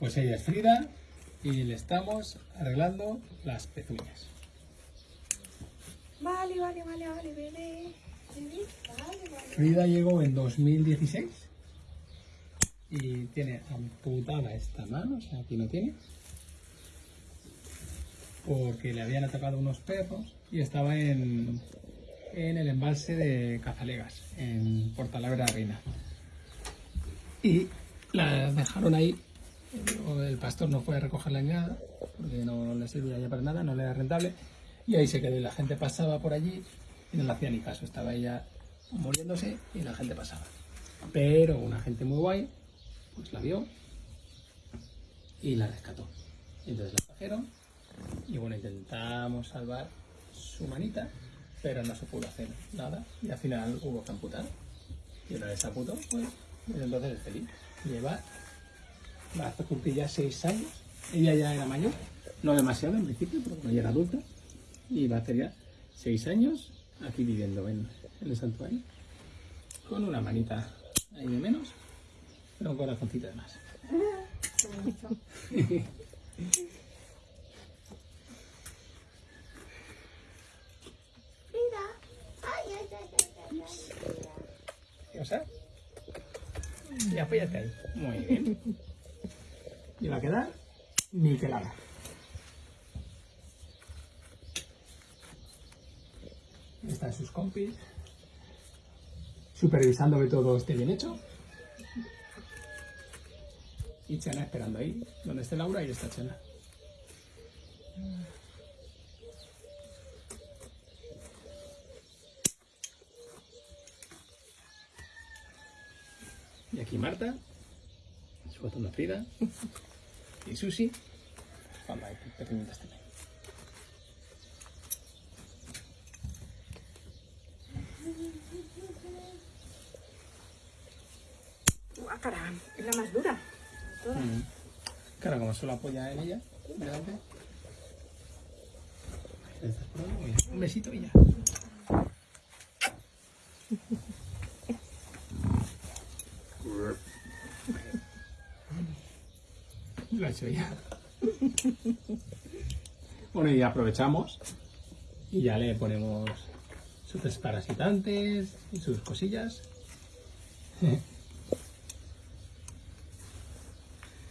Pues ella es Frida y le estamos arreglando las pezuñas. Vale, vale, vale, vale, bebé. Vale, vale. Frida llegó en 2016 y tiene amputada esta mano, o sea, aquí no tiene, porque le habían atacado unos perros y estaba en, en el embalse de Cazalegas, en Portalavera Reina. Y la dejaron ahí, el pastor no fue a recogerla ni nada, porque no le servía ya para nada, no le era rentable, y ahí se quedó y la gente pasaba por allí y no le hacía ni caso, estaba ella muriéndose y la gente pasaba. Pero una gente muy guay, pues la vio y la rescató. Entonces la trajeron y bueno, intentamos salvar su manita, pero no se pudo hacer nada y al final hubo que amputar. Y una vez amputó, pues entonces es feliz. Lleva, va a hacer cumplir ya seis años, ella ya era mayor, no demasiado en principio, porque no ya era adulta, y va a hacer ya seis años aquí viviendo en, en el santuario, con una manita ahí de menos, pero un corazoncito de más. Frida. Ay, ay, ay, ay, ay, ay. O sea, y apóyate ahí. Muy bien. Y va a quedar niquelada. Están sus compis supervisando que todo esté bien hecho. Y Chena esperando ahí, donde esté Laura, y está Chena. Y aquí Marta, su botón Frida, y Susi, cuando hay pequeñitas también. Ah, cara, es la más dura. de todas. Mm. Claro, como solo apoya en ella, delante. Un besito y ya. Lo ha hecho ya. Bueno, y aprovechamos y ya le ponemos sus desparasitantes y sus cosillas.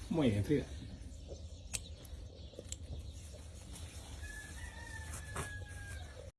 Muy bien, Frida.